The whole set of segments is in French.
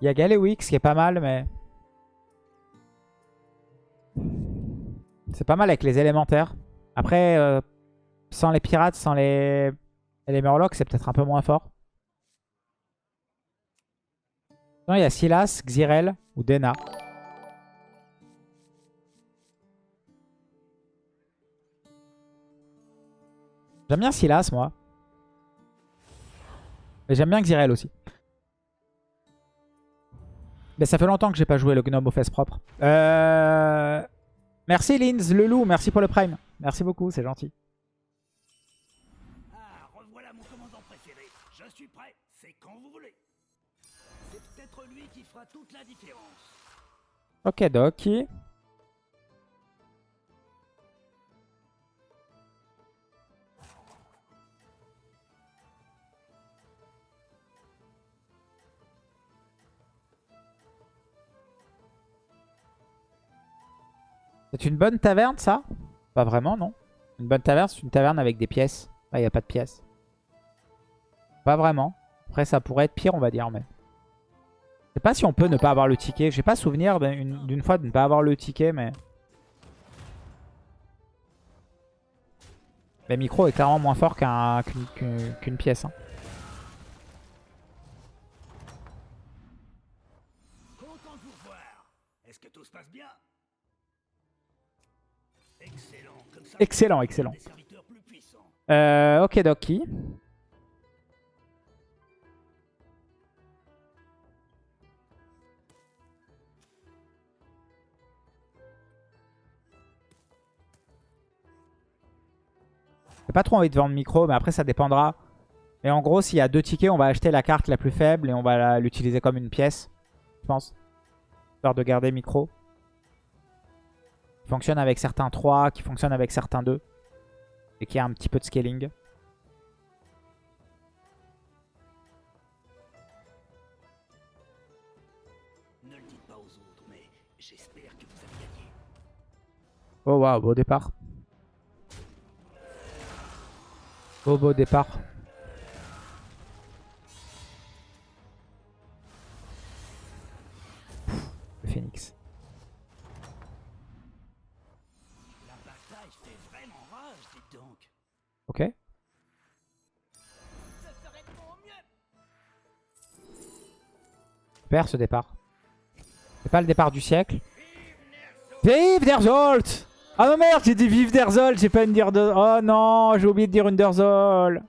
Il y a Galewix qui est pas mal, mais... C'est pas mal avec les élémentaires. Après, euh, sans les pirates, sans les, les murlocs, c'est peut-être un peu moins fort. Non, il y a Silas, Xyrel ou Dena. J'aime bien Silas, moi. Mais j'aime bien Xyrel aussi. Mais ça fait longtemps que j'ai pas joué le gnome aux fesses propres. Euh... Merci Linz, le loup, merci pour le prime. Merci beaucoup, c'est gentil. Ah, revoilà mon commandant préféré. Je suis prêt, c'est quand vous voulez. C'est peut-être lui qui fera toute la différence. Ok, Doki. C'est une bonne taverne, ça? Pas vraiment, non Une bonne taverne, c'est une taverne avec des pièces. Ah, il n'y a pas de pièces. Pas vraiment. Après, ça pourrait être pire, on va dire, mais... Je sais pas si on peut ne pas avoir le ticket. J'ai pas souvenir d'une fois de ne pas avoir le ticket, mais... Le micro est clairement moins fort qu'une pièce. Hein. Excellent. Excellent. Euh, ok, Doki. J'ai pas trop envie de vendre micro, mais après ça dépendra. Et en gros, s'il y a deux tickets, on va acheter la carte la plus faible et on va l'utiliser comme une pièce, je pense. Histoire de garder micro. Fonctionne avec certains 3, qui fonctionne avec certains 2. Et qui a un petit peu de scaling. Oh waouh, beau départ. Beau beau départ. Le phoenix. Super ce départ. C'est pas le départ du siècle. Vive Derzolt Ah non merde, j'ai dit vive Derzolt, j'ai pas une dire de... Oh non, j'ai oublié de dire Underzol.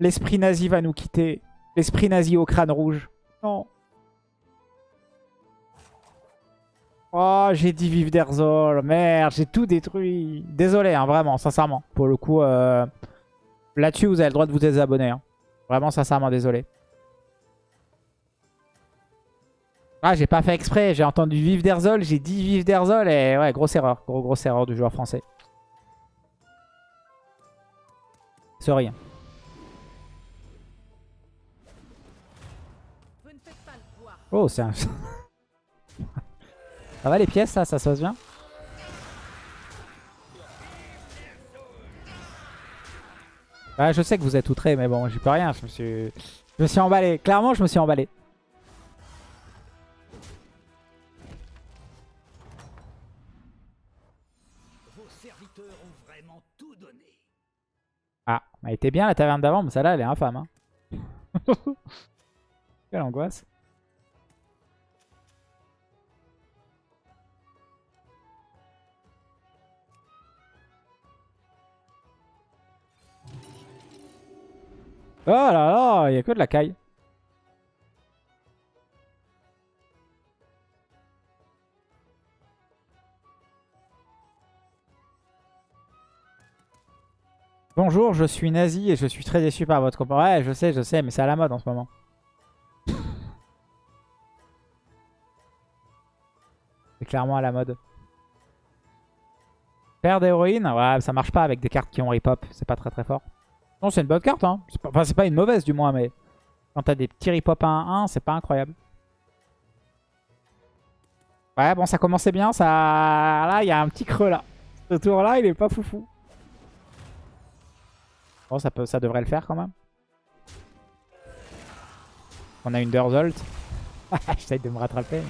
L'esprit nazi va nous quitter. L'esprit nazi au crâne rouge. Non. Oh, j'ai dit vive Derzol. Merde, j'ai tout détruit. Désolé, hein, vraiment, sincèrement. Pour le coup, euh, là-dessus, vous avez le droit de vous désabonner. Hein. Vraiment, sincèrement, désolé. Ah, j'ai pas fait exprès. J'ai entendu vive Derzol. J'ai dit vive Derzol. Et ouais, grosse erreur. Gros, grosse erreur du joueur français. Poids. Oh, c'est un... ça va les pièces, ça Ça se passe bien? Ouais, je sais que vous êtes outrés, mais bon, j'y peux rien. Je me suis... Je me suis emballé. Clairement, je me suis emballé. Elle était bien la taverne d'avant, mais celle-là, elle est infâme. Hein. Quelle angoisse. Oh là là, il n'y a que de la caille. Bonjour, je suis nazi et je suis très déçu par votre comportement. Ouais, je sais, je sais, mais c'est à la mode en ce moment. C'est clairement à la mode. Père d'héroïne, ouais, ça marche pas avec des cartes qui ont rip-hop. C'est pas très très fort. Non, c'est une bonne carte. Hein. Enfin, c'est pas une mauvaise du moins, mais quand t'as des petits rip-hop 1-1, c'est pas incroyable. Ouais, bon, ça commençait bien. Ça... Là, il y a un petit creux là. Ce tour-là, il est pas foufou. Bon, ça, peut, ça devrait le faire quand même. On a une Durzolt. J'essaye de me rattraper.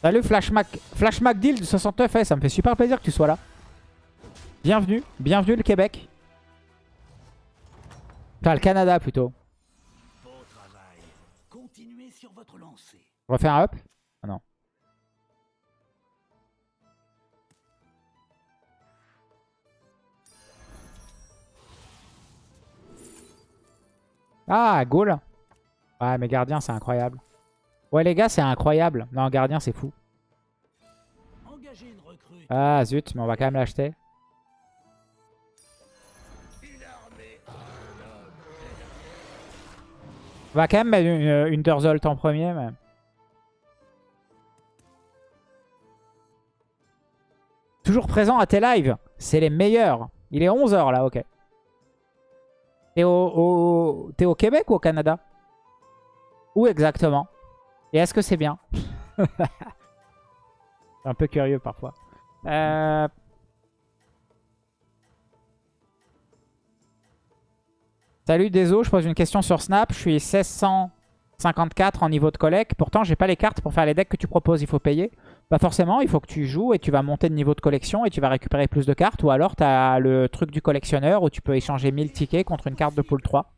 Salut Flash Mac, Flash Mac Deal du 69, eh, ça me fait super plaisir que tu sois là. Bienvenue, bienvenue le Québec. Enfin le Canada plutôt. Beau travail. Continuez sur votre lancée. On refait un up? Ah non. Ah, Ghoul. Ouais, mais gardien, c'est incroyable. Ouais, les gars, c'est incroyable. Non, gardien, c'est fou. Une. Ah, zut, mais on va quand même l'acheter. Une armée. On va quand même mettre une, une Durzolt en premier, mais... Toujours présent à tes lives. C'est les meilleurs. Il est 11h là, ok. T'es au, au- t'es au Québec ou au Canada? Où exactement? Et est-ce que c'est bien? Je suis un peu curieux parfois. Euh... Salut Deso, je pose une question sur Snap. Je suis 1654 en niveau de collecte. Pourtant, j'ai pas les cartes pour faire les decks que tu proposes. Il faut payer. Pas forcément, il faut que tu joues et tu vas monter de niveau de collection et tu vas récupérer plus de cartes. Ou alors, tu as le truc du collectionneur où tu peux échanger 1000 tickets contre une carte de pool 3.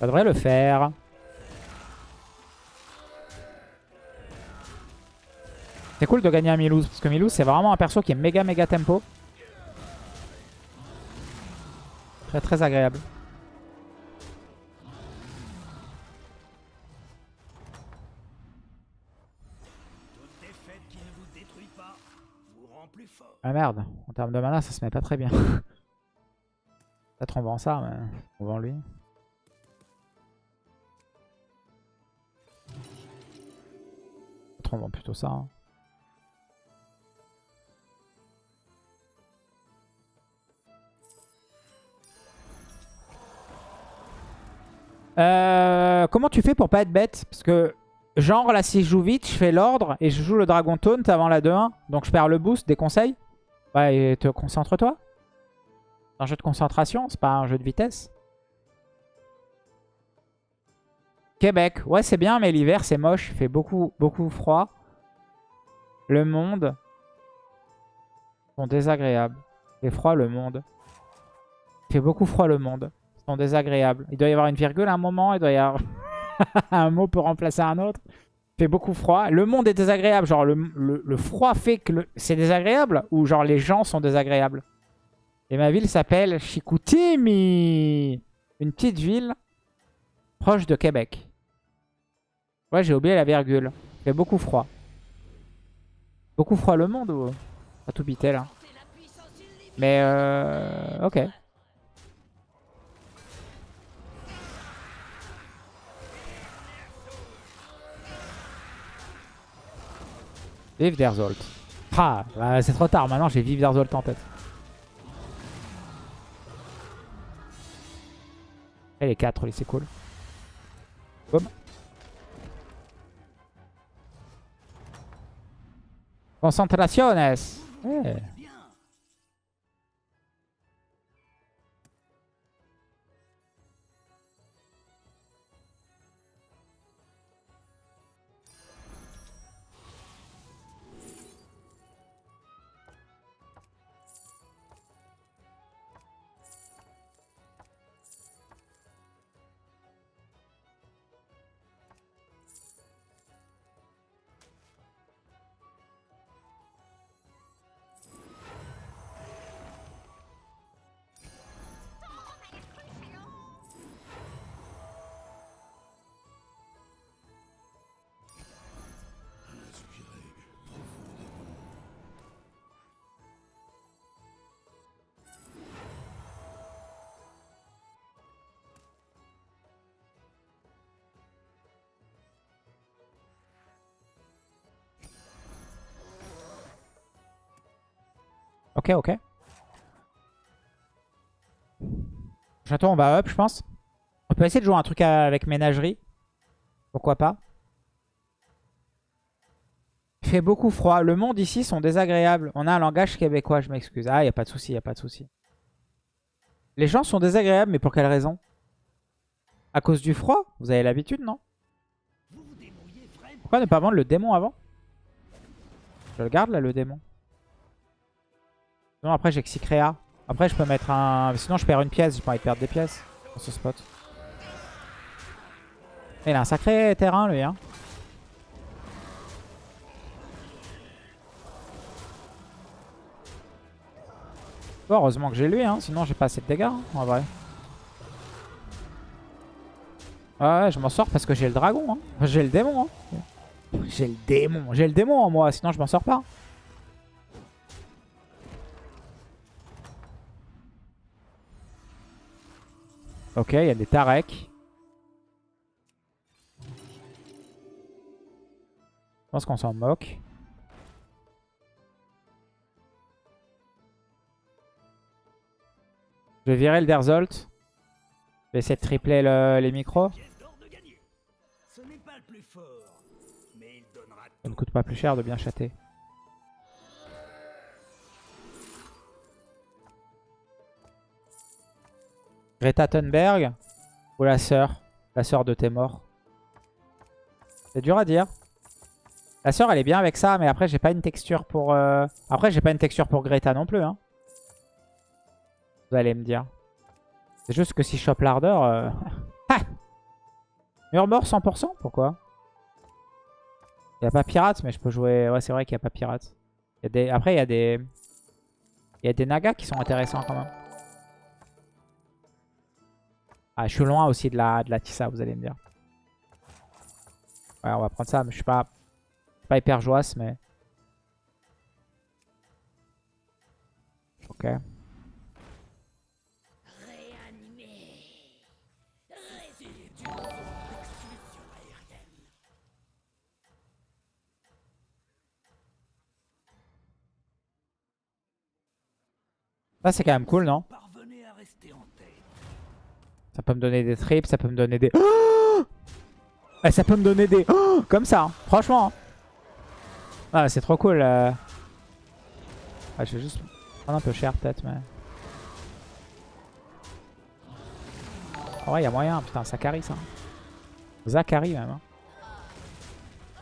Ça devrait le faire. C'est cool de gagner un Milouz, parce que Milouz c'est vraiment un perso qui est méga méga tempo. Très très agréable. Ah merde, en termes de mana ça se met pas très bien. Peut-être on vend ça, mais on vend lui. Peut-être on vend plutôt ça. hein. Euh, comment tu fais pour pas être bête? Parce que, genre, là, si je joue vite, je fais l'ordre et je joue le Dragon Taunt avant la 2-1. Donc, je perds le boost. Des conseils? Ouais, et te concentre-toi. C'est un jeu de concentration, c'est pas un jeu de vitesse. Québec. Ouais, c'est bien, mais l'hiver, c'est moche. Il fait beaucoup, beaucoup froid. Le monde sont désagréables. Il fait froid, le monde. Il fait beaucoup froid, le monde sont désagréables. Il doit y avoir une virgule à un moment, il doit y avoir un mot pour remplacer un autre. Il fait beaucoup froid. Le monde est désagréable, genre le, le- froid fait que c'est désagréable ou genre les gens sont désagréables? Et ma ville s'appelle Chicoutimi. Une petite ville proche de Québec. Ouais, j'ai oublié la virgule. Il fait beaucoup froid. Beaucoup froid le monde ou? Pas tout bité là Mais euh... ok. Vive Derzolt. Ah, bah, c'est trop tard. Maintenant, j'ai Vive Derzolt en tête. Et les 4, c'est cool. Boum. Concentraciones. Eh. Ok, ok. Château, on va up, je pense. On peut essayer de jouer un truc avec ménagerie. Pourquoi pas. Il fait beaucoup froid. Le monde ici sont désagréables. On a un langage québécois, je m'excuse. Ah, il a pas de souci, il a pas de souci. Les gens sont désagréables, mais pour quelle raison? À cause du froid? Vous avez l'habitude, non? Pourquoi ne pas vendre le démon avant? Je le garde là, le démon. Sinon, après, j'ai Xycrea. Après, je peux mettre un... Sinon, je perds une pièce. J'ai pas envie perdre des pièces dans ce spot. Il a un sacré terrain, lui. Hein. heureusement que j'ai lui, hein. sinon j'ai pas assez de dégâts, hein, en vrai. Ouais, je m'en sors parce que j'ai le dragon. Hein. J'ai le démon. Hein. J'ai le démon. J'ai le démon en moi, sinon je m'en sors pas. Ok, il y a des Tarek. Je pense qu'on s'en moque. Je vais virer le Derzolt. Je vais essayer de tripler les micros. Ça ne coûte pas plus cher de bien chatter. Greta Thunberg ou la sœur La sœur de tes morts. C'est dur à dire. La sœur elle est bien avec ça mais après j'ai pas une texture pour... Euh, après j'ai pas une texture pour Greta non plus. Hein. Vous allez me dire. C'est juste que si je chope l'ardeur... Euh... Murmure 100% Pourquoi? Il a pas pirate mais je peux jouer... Ouais c'est vrai qu'il n'y a pas pirate. Après il y a des... Il y a des nagas qui sont intéressants quand même. Ah, je suis loin aussi de la, de la Tissa, vous allez me dire. Ouais, on va prendre ça, mais je suis pas, pas hyper joasse, mais... Ok. Ça c'est quand même cool, non? Ça peut me donner des trips, ça peut me donner des... Oh ça peut me donner des... Comme ça, hein. franchement. Hein. Ah, c'est trop cool. Euh... Ah, je vais juste prendre un peu cher peut-être, mais... Ouais, il y a moyen. Putain, Zachary, ça. Zachary, même. Hein.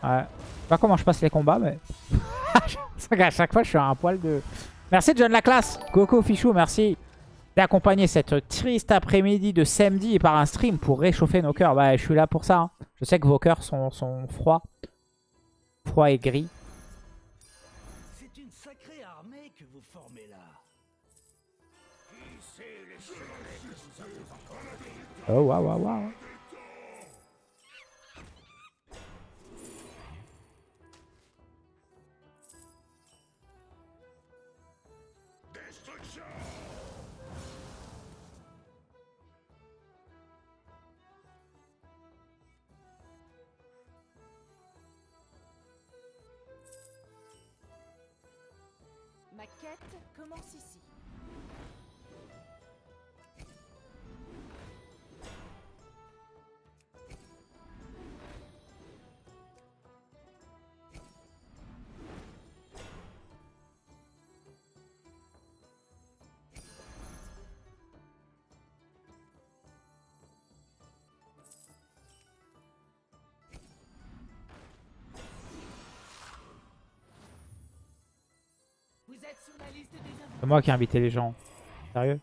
Ouais. Je sais pas comment je passe les combats, mais... à chaque fois, je suis à un poil de... Merci John la classe. Coco Fichou, merci d'accompagner cette triste après-midi de samedi par un stream pour réchauffer nos cœurs. Bah, je suis là pour ça. Hein. Je sais que vos cœurs sont, sont froids. Froids et gris. C'est une sacrée armée que vous formez là. Oh, waouh, waouh, waouh. Quête commence C'est moi qui ai invité les gens. Sérieux?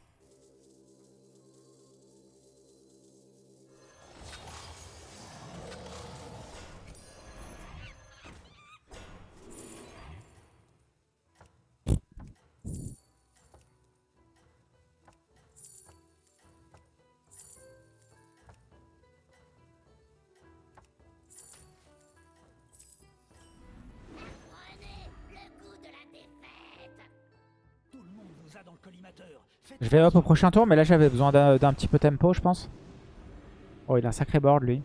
Je vais hop au prochain tour, mais là j'avais besoin d'un petit peu tempo, je pense. Oh, il a un sacré board, lui.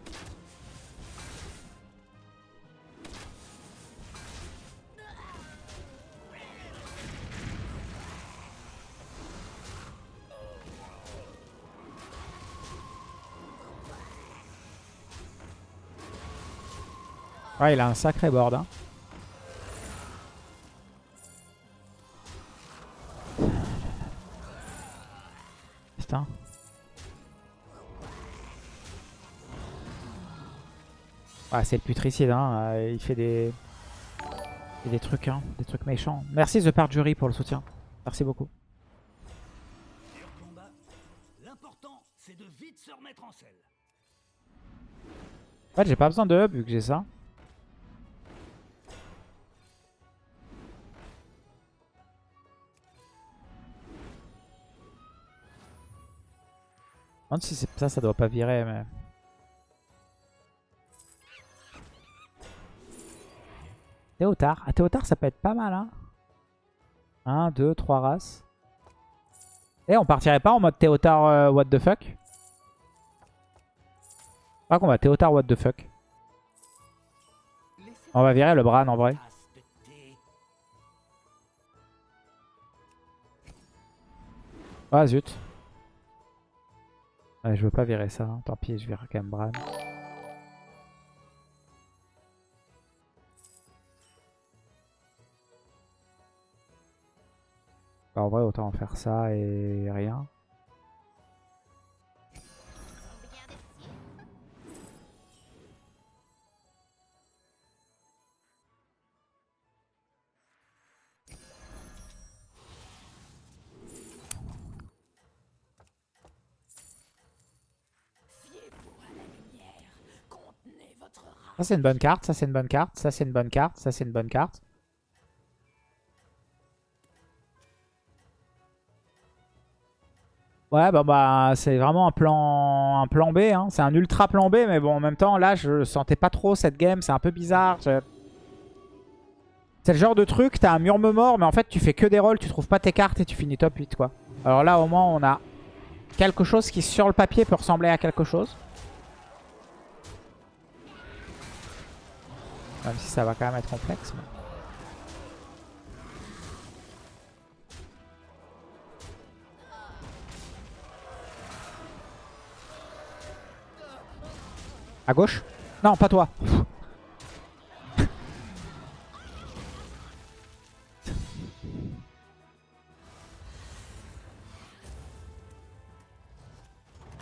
Ouais, il a un sacré board. Hein. Ouais, c'est le putricide, hein. euh, il fait des... des trucs, hein. des trucs méchants. Merci The Parjury pour le soutien. Merci beaucoup. En fait, j'ai pas besoin de hub vu que j'ai ça. Je si ça, ça doit pas virer, mais... Théotard. Ah, Théotard, ça peut être pas mal, hein. 1, 2, 3 races. Et on partirait pas en mode Théotard euh, what the fuck? Pas qu'on va Théotard what the fuck. On va virer le Bran en vrai. Ah zut. Je veux pas virer ça. hein. Tant pis, je vire quand même Bran. Bah, en vrai, autant en faire ça et rien. Ça c'est une bonne carte, ça c'est une bonne carte, ça c'est une bonne carte, ça c'est une bonne carte. Ouais, bah, bah c'est vraiment un plan, un plan B. Hein. C'est un ultra plan B, mais bon, en même temps, là, je sentais pas trop cette game. C'est un peu bizarre. C'est le genre de truc, t'as un murme mort, mais en fait, tu fais que des rolls, tu trouves pas tes cartes et tu finis top 8, quoi. Alors là, au moins, on a quelque chose qui, sur le papier, peut ressembler à quelque chose. Même si ça va quand même être complexe. mais- À gauche Non, pas toi.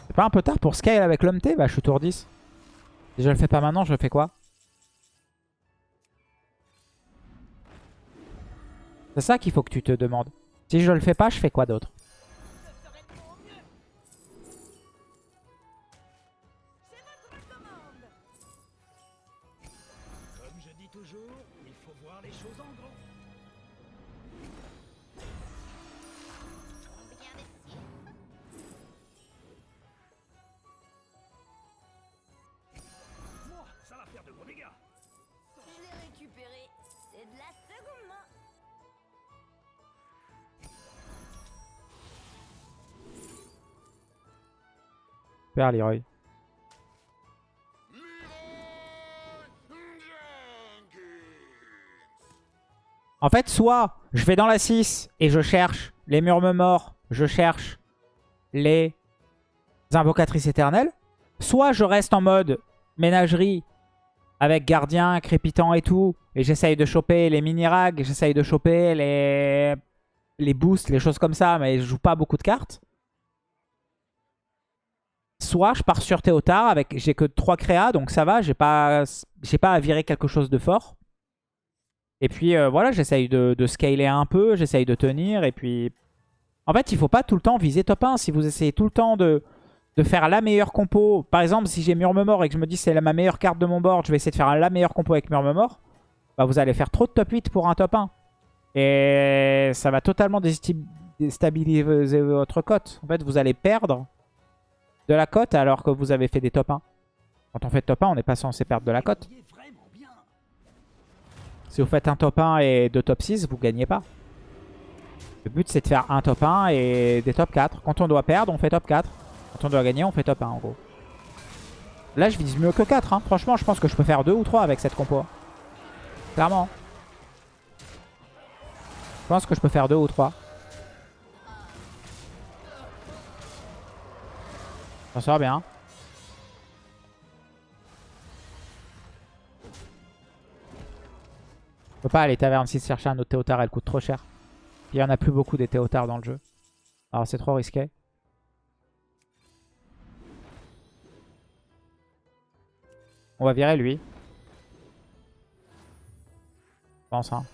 C'est pas un peu tard pour scale avec l'homme T Bah je suis tour 10. Si je le fais pas maintenant, je fais quoi C'est ça qu'il faut que tu te demandes. Si je le fais pas, je fais quoi d'autre En fait, soit je vais dans la 6 et je cherche les murmes morts, je cherche les invocatrices éternelles. Soit je reste en mode ménagerie avec gardien, crépitant et tout. Et j'essaye de choper les mini-rags, j'essaye de choper les... les boosts, les choses comme ça. Mais je joue pas beaucoup de cartes. Soit je pars sur Théotard avec j'ai que 3 créas donc ça va, j'ai pas pas à virer quelque chose de fort. Et puis euh, voilà, j'essaye de, de scaler un peu, j'essaye de tenir et puis en fait, il faut pas tout le temps viser top 1 si vous essayez tout le temps de de faire la meilleure compo. Par exemple, si j'ai Murme Mort et que je me dis c'est ma meilleure carte de mon board, je vais essayer de faire la meilleure compo avec Murme Mort. Bah vous allez faire trop de top 8 pour un top 1. Et ça va totalement déstabiliser votre cote. En fait, vous allez perdre de la cote alors que vous avez fait des top 1. Quand on fait top 1, on n'est pas censé perdre de la cote. Si vous faites un top 1 et deux top 6, vous gagnez pas. Le but, c'est de faire un top 1 et des top 4. Quand on doit perdre, on fait top 4. Quand on doit gagner, on fait top 1 en gros. Là, je vise mieux que 4. hein. Franchement, je pense que je peux faire 2 ou 3 avec cette compo. Clairement. Je pense que je peux faire 2 ou 3. Ça sort bien. On peut pas aller taverne 6 chercher un autre Théotard, elle coûte trop cher. Il y en a plus beaucoup des Théotards dans le jeu. Alors c'est trop risqué. On va virer lui. Je pense hein.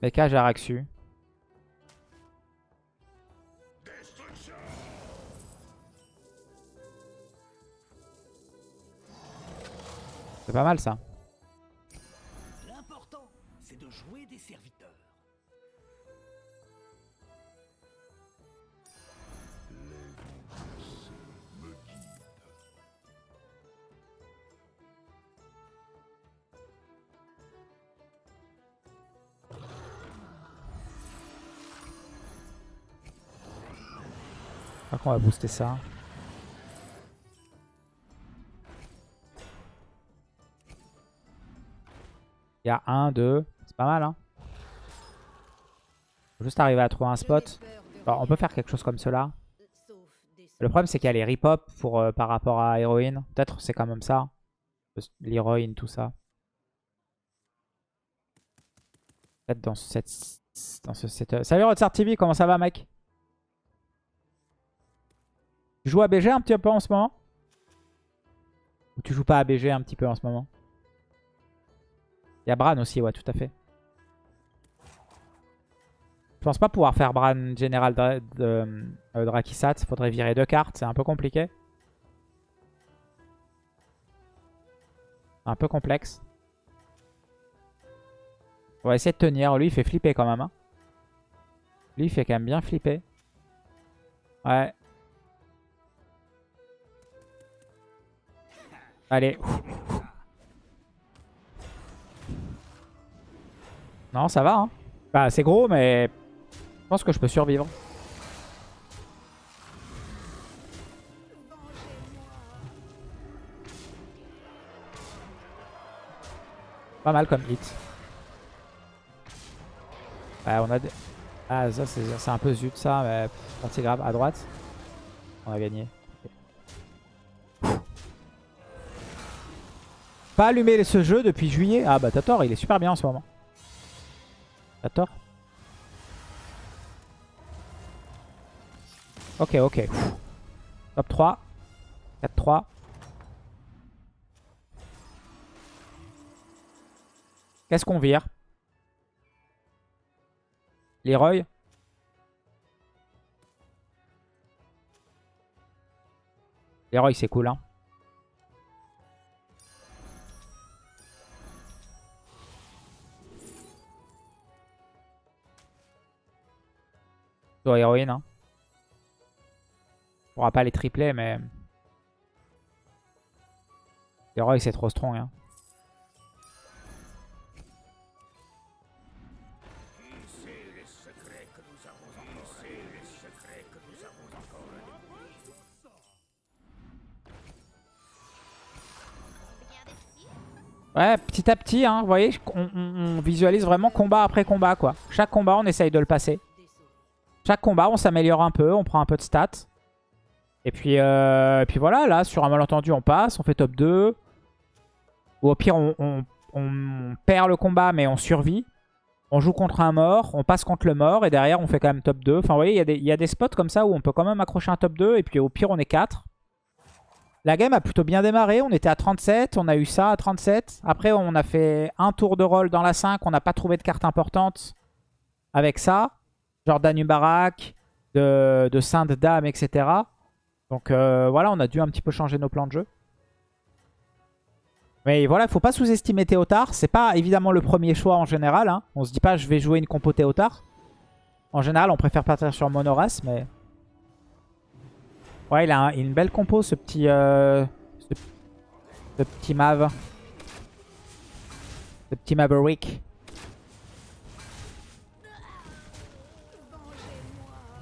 Mecha Jaraxu. C'est pas mal ça. Je crois qu'on va booster ça. Il y a un, deux. C'est pas mal, hein. Faut juste arriver à trouver un spot. On peut faire quelque chose comme cela. Le problème, c'est qu'il y a les pour, euh, par rapport à héroïne. Peut-être c'est quand même ça. L'héroïne, tout ça. Peut-être dans, cette, dans ce. Salut Rotsar TV, comment ça va, mec? Tu joues à BG un petit peu en ce moment? Ou tu joues pas à BG un petit peu en ce moment? Il y a Bran aussi, ouais, tout à fait. Je pense pas pouvoir faire Bran général de, de, euh, Drakisat. Faudrait virer deux cartes, c'est un peu compliqué. Un peu complexe. On va essayer de tenir. Lui, il fait flipper quand même. Hein. Lui, il fait quand même bien flipper. Ouais. Allez. Non, ça va. Hein. Bah, c'est gros, mais je pense que je peux survivre. Pas mal comme hit. Ouais, on a. Ah, ça, c'est un peu zut, ça, mais pas c'est grave. À droite, on a gagné. Pas allumé ce jeu depuis juillet. Ah bah t'as tort, il est super bien en ce moment. T'as tort. Ok, ok. Top 3. 4-3. Qu'est-ce qu'on vire? Leroy Leroy, c'est cool, hein. Héroïne, hein. On pourra pas les tripler, mais... Leroy, c'est trop strong, hein. Ouais, petit à petit, hein, vous voyez, on, on, visualise vraiment combat après combat, quoi. Chaque combat, on essaye de le passer. Chaque combat, on s'améliore un peu, on prend un peu de stats. Et puis, euh, puis voilà, là, sur un malentendu, on passe, on fait top 2. Ou au pire, on, perd le combat, mais on survit. On joue contre un mort, on passe contre le mort, et derrière, on fait quand même top 2. Enfin, vous voyez, il y, y a des spots comme ça où on peut quand même accrocher un top 2, et puis au pire, on est 4. La game a plutôt bien démarré. On était à 37. On a eu ça à 37. Après, on a fait un tour de rôle dans la 5. On n'a pas trouvé de carte importante avec ça. Genre Danubarak, de, de Sainte Dame, etc. Donc euh, voilà, on a dû un petit peu changer nos plans de jeu. Mais voilà, il faut pas sous-estimer Théotard. C'est pas évidemment le premier choix en général. Hein. On se dit pas je vais jouer une compo Théotard. En général, on préfère partir sur Monoras, mais... Ouais, il a une belle compo, ce petit, euh, ce, petit Mav. Ce petit Maverick.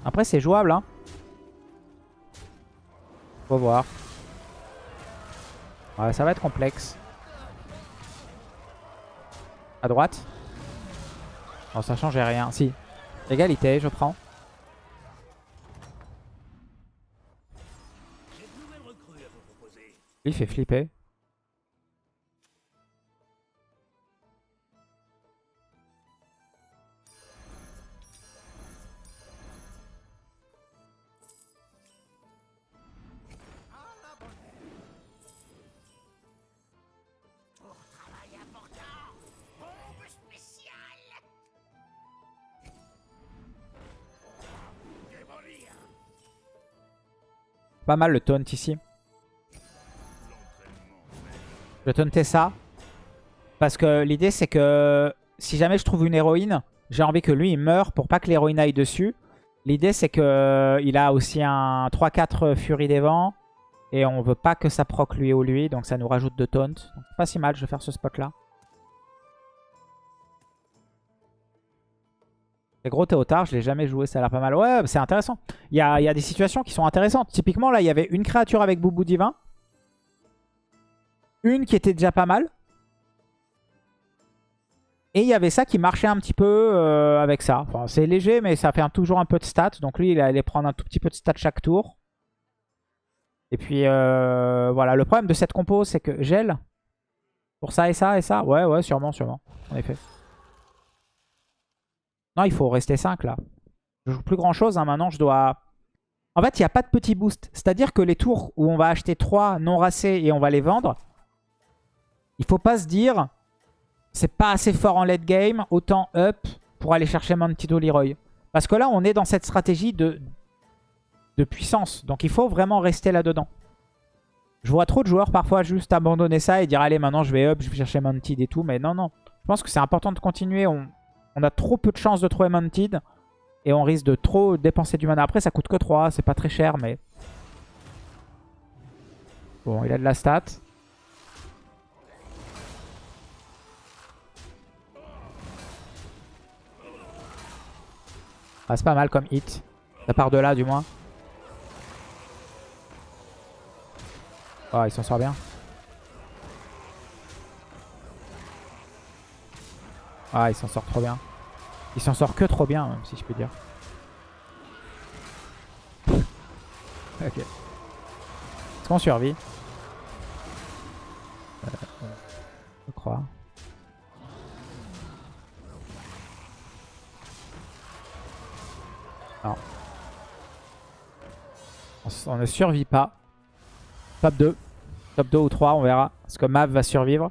Après, c'est jouable. Hein. Faut voir. Ouais, ça va être complexe. À droite. Bon, ça change rien. Si. Égalité, je prends. Il fait flipper. Pas mal le taunt ici. Je vais taunter ça. Parce que l'idée c'est que si jamais je trouve une héroïne, j'ai envie que lui il meure pour pas que l'héroïne aille dessus. L'idée c'est que il a aussi un 3-4 Furie des Vents. Et on veut pas que ça proc lui ou lui. Donc ça nous rajoute de taunt. Pas si mal, je vais faire ce spot là. Les gros Théotard, je l'ai jamais joué, ça a l'air pas mal. Ouais, c'est intéressant. Il y a, des situations qui sont intéressantes. Typiquement, là, il y avait une créature avec Boubou Divin. Une qui était déjà pas mal. Et il y avait ça qui marchait un petit peu euh, avec ça. C'est léger, mais ça fait toujours un peu de stats. Donc lui, il allait prendre un tout petit peu de stats chaque tour. Et puis, euh, voilà. Le problème de cette compo, c'est que gel. Pour ça et ça et ça. Ouais, ouais, sûrement, sûrement. En effet. Non, il faut rester 5 là. Je joue plus grand chose. hein. Maintenant, je dois... En fait, il n'y a pas de petit boost. C'est-à-dire que les tours où on va acheter 3 non racés et on va les vendre, il faut pas se dire c'est pas assez fort en late game, autant up pour aller chercher Mantido Leroy. Parce que là, on est dans cette stratégie de, de puissance. Donc, il faut vraiment rester là-dedans. Je vois trop de joueurs parfois juste abandonner ça et dire allez, maintenant je vais up, je vais chercher Mantid et tout. Mais non, non. Je pense que c'est important de continuer. On, on a trop peu de chances de trouver Mantid. Et on risque de trop dépenser du mana. Après, ça coûte que 3. C'est pas très cher, mais... Bon, il a de la stat. Ah, c'est pas mal comme hit. Ça part de là, du moins. Oh, il s'en sort bien. Ah, il s'en sort trop bien. Il s'en sort que trop bien, même, si je peux dire. ok. Est-ce qu'on survit? Euh, Je crois. Non. On, ne survit pas. Top 2. Top 2 ou 3, on verra. Est-ce que Mav va survivre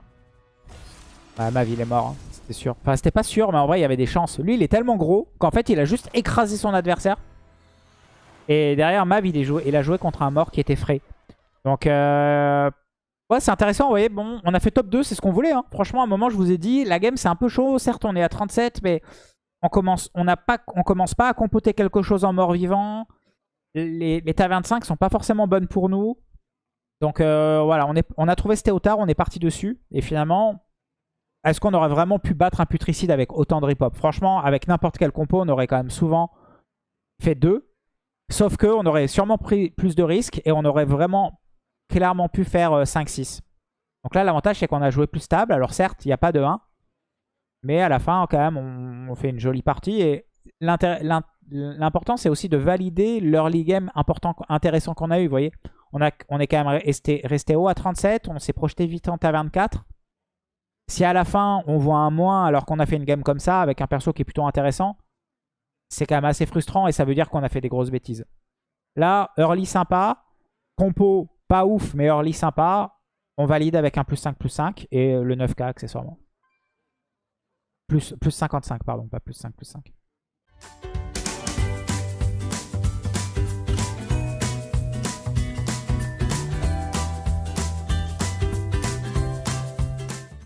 Bah, Mav, il est mort, hein, c'était sûr. Enfin, c'était pas sûr, mais en vrai, il y avait des chances. Lui, il est tellement gros qu'en fait, il a juste écrasé son adversaire. Et derrière, Mav, il, joué, il a joué contre un mort qui était frais. Donc, euh... ouais, c'est intéressant. Vous bon, on a fait top 2, c'est ce qu'on voulait. Hein. Franchement, à un moment, je vous ai dit, la game, c'est un peu chaud. Certes, on est à 37, mais on commence, pas, commence pas à compoter quelque chose en mort-vivant. Les, les tavernes 5 sont pas forcément bonnes pour nous. Donc euh, voilà, on, on a trouvé ce Théotard, on est parti dessus. Et finalement, est-ce qu'on aurait vraiment pu battre un putricide avec autant de rip-hop? Franchement, avec n'importe quel compo, on aurait quand même souvent fait deux. Sauf que on aurait sûrement pris plus de risques et on aurait vraiment clairement pu faire euh, 5-6. Donc là, l'avantage, c'est qu'on a joué plus stable. Alors certes, il n'y a pas de 1. Mais à la fin, quand même, on, fait une jolie partie. Et l'important, c'est aussi de valider l'early game important, intéressant qu'on a eu. Vous voyez, on, est quand même resté, resté haut à 37. On s'est projeté vite en taverne 4. Si à la fin, on voit un moins alors qu'on a fait une game comme ça, avec un perso qui est plutôt intéressant, c'est quand même assez frustrant et ça veut dire qu'on a fait des grosses bêtises. Là, early sympa, compo pas ouf, mais early sympa. On valide avec un plus 5, plus 5 et le 9k accessoirement. Plus, plus 55, pardon, pas plus 5, plus 5.